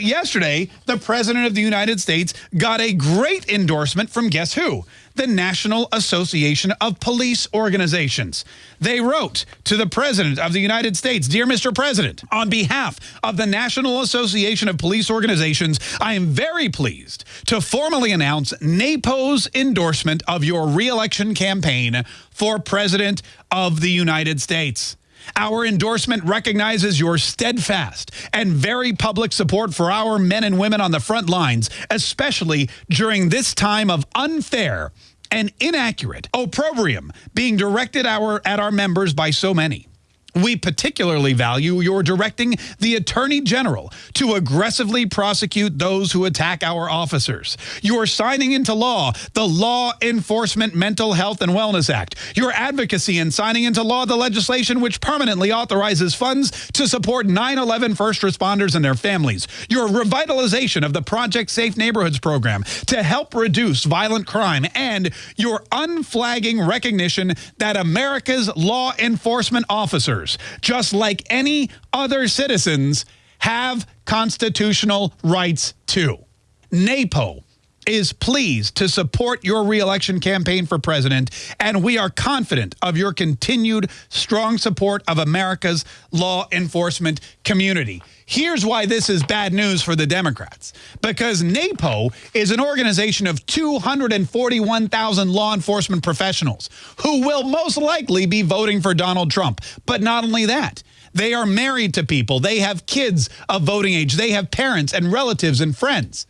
Yesterday, the President of the United States got a great endorsement from guess who? The National Association of Police Organizations. They wrote to the President of the United States, Dear Mr. President, on behalf of the National Association of Police Organizations, I am very pleased to formally announce NAPO's endorsement of your reelection campaign for President of the United States. Our endorsement recognizes your steadfast and very public support for our men and women on the front lines, especially during this time of unfair and inaccurate opprobrium being directed our, at our members by so many. We particularly value your directing the Attorney General to aggressively prosecute those who attack our officers. You are signing into law the Law Enforcement Mental Health and Wellness Act. Your advocacy in signing into law the legislation which permanently authorizes funds to support 9-11 first responders and their families. Your revitalization of the Project Safe Neighborhoods program to help reduce violent crime and your unflagging recognition that America's law enforcement officers just like any other citizens, have constitutional rights too. NAPO is pleased to support your reelection campaign for president, and we are confident of your continued strong support of America's law enforcement community. Here's why this is bad news for the Democrats. Because NAPO is an organization of 241,000 law enforcement professionals who will most likely be voting for Donald Trump. But not only that, they are married to people. They have kids of voting age. They have parents and relatives and friends.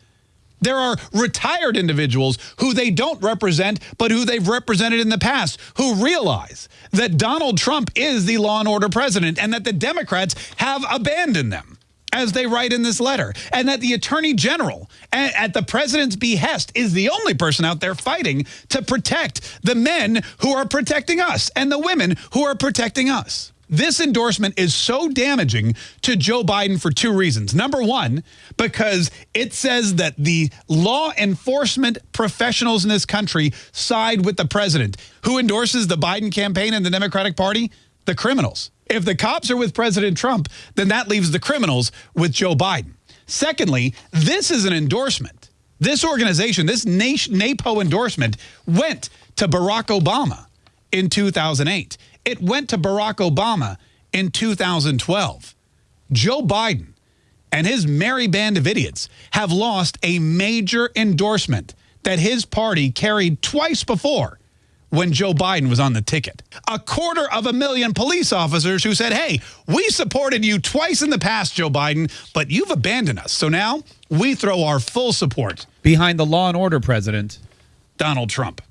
There are retired individuals who they don't represent, but who they've represented in the past, who realize that Donald Trump is the law and order president and that the Democrats have abandoned them as they write in this letter, and that the attorney general at the president's behest is the only person out there fighting to protect the men who are protecting us and the women who are protecting us. This endorsement is so damaging to Joe Biden for two reasons. Number one, because it says that the law enforcement professionals in this country side with the president. Who endorses the Biden campaign and the Democratic Party? The criminals. If the cops are with President Trump, then that leaves the criminals with Joe Biden. Secondly, this is an endorsement. This organization, this NAPO endorsement went to Barack Obama in 2008. It went to Barack Obama in 2012. Joe Biden and his merry band of idiots have lost a major endorsement that his party carried twice before when Joe Biden was on the ticket. A quarter of a million police officers who said, hey, we supported you twice in the past, Joe Biden, but you've abandoned us. So now we throw our full support behind the law and order president, Donald Trump.